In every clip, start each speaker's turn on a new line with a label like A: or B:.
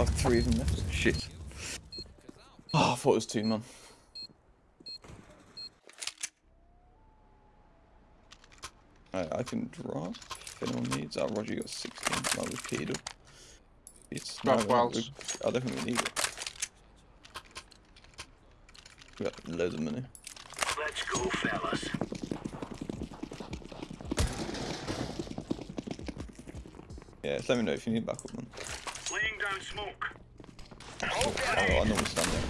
A: Oh, three of them left. Shit. Oh, I thought it was two, man. Right, I can drop if anyone needs. Oh, Roger, you got 16. No, we've keyed up. It's
B: Drop
A: no,
B: wells.
A: I don't think we need it. We got loads of money.
C: Let's go, fellas.
A: Yeah, just let me know if you need backup, man.
C: Laying down smoke.
A: Oh, I normally stand there.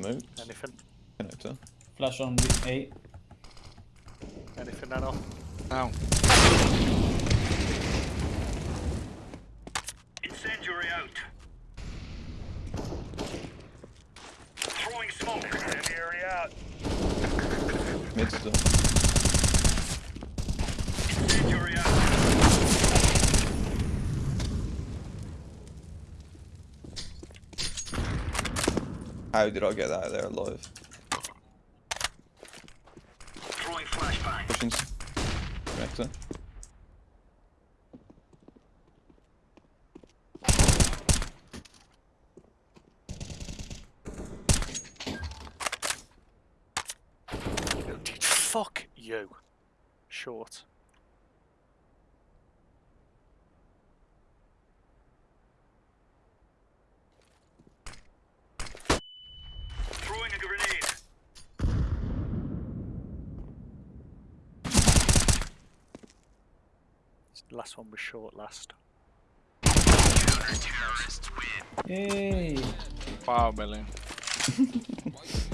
A: Anyway. Smoke.
B: Anything?
A: Connector.
D: Flash on eight.
B: Anything, Nano?
E: No.
C: Incendiary out. Throwing smoke. Incendiary out.
A: Mid still.
C: Incendiary out.
A: How did I get out of there alive?
C: Throwing flashbang.
A: Pushing. Connector.
B: Fuck you. Short. Last one was short last.
D: Yay!
E: Five million.